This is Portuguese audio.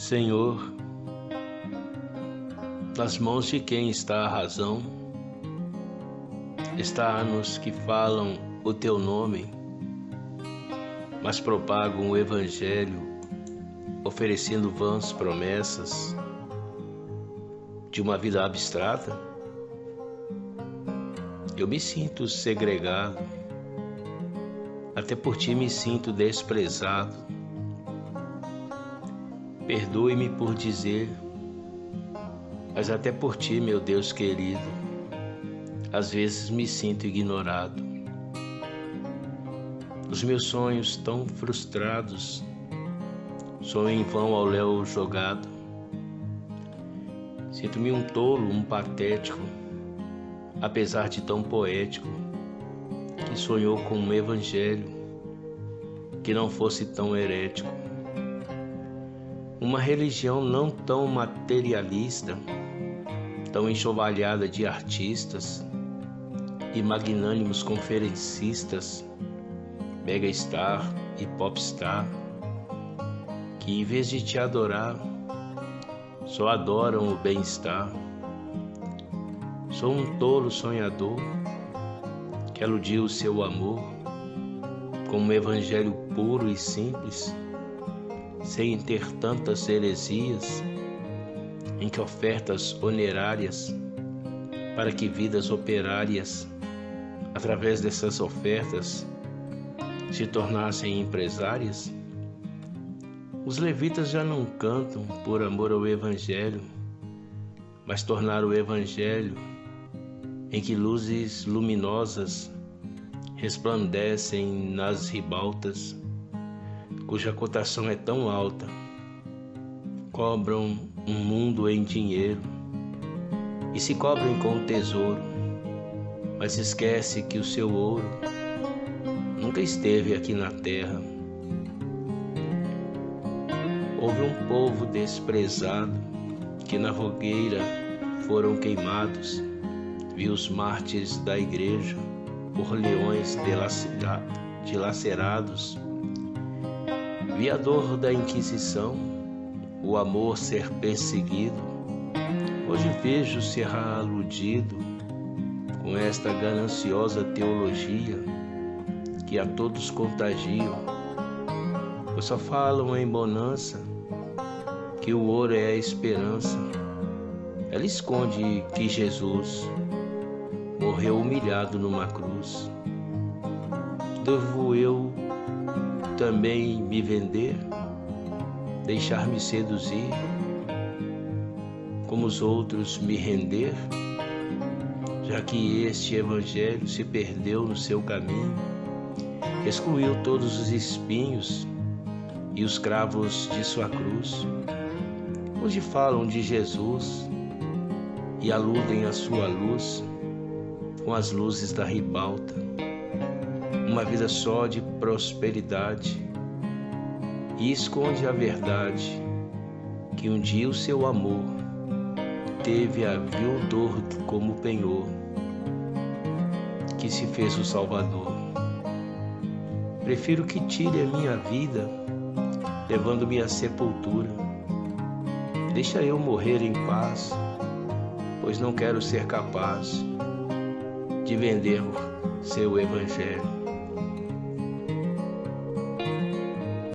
Senhor, nas mãos de quem está a razão, está nos que falam o teu nome, mas propagam o Evangelho, oferecendo vãs promessas de uma vida abstrata? Eu me sinto segregado, até por ti me sinto desprezado. Perdoe-me por dizer, mas até por ti, meu Deus querido, às vezes me sinto ignorado. Os meus sonhos tão frustrados, sonho em vão ao léu jogado. Sinto-me um tolo, um patético, apesar de tão poético, que sonhou com um evangelho que não fosse tão herético. Uma religião não tão materialista, tão enxovalhada de artistas e magnânimos conferencistas, megastar e popstar, que em vez de te adorar, só adoram o bem-estar. Sou um tolo sonhador que aludiu o seu amor com um evangelho puro e simples, sem ter tantas heresias, em que ofertas onerárias para que vidas operárias, através dessas ofertas, se tornassem empresárias? Os levitas já não cantam por amor ao Evangelho, mas tornaram o Evangelho em que luzes luminosas resplandecem nas ribaltas, cuja cotação é tão alta, cobram um mundo em dinheiro e se cobrem com tesouro, mas esquece que o seu ouro nunca esteve aqui na terra Houve um povo desprezado que na fogueira foram queimados. Vi os mártires da igreja por leões dilacerados. Vi a dor da Inquisição, o amor ser perseguido. Hoje vejo ser aludido com esta gananciosa teologia que a todos contagiam, pois só falam em bonança que o ouro é a esperança. Ela esconde que Jesus morreu humilhado numa cruz. Devo eu também me vender, deixar-me seduzir, como os outros me render, já que este evangelho se perdeu no seu caminho, excluiu todos os espinhos e os cravos de sua cruz onde falam de Jesus e aludem à sua luz com as luzes da ribalta. Uma vida só de prosperidade e esconde a verdade que um dia o seu amor teve a vil dor como penhor que se fez o Salvador. Prefiro que tire a minha vida, levando-me à sepultura Deixa eu morrer em paz, pois não quero ser capaz de vender seu evangelho.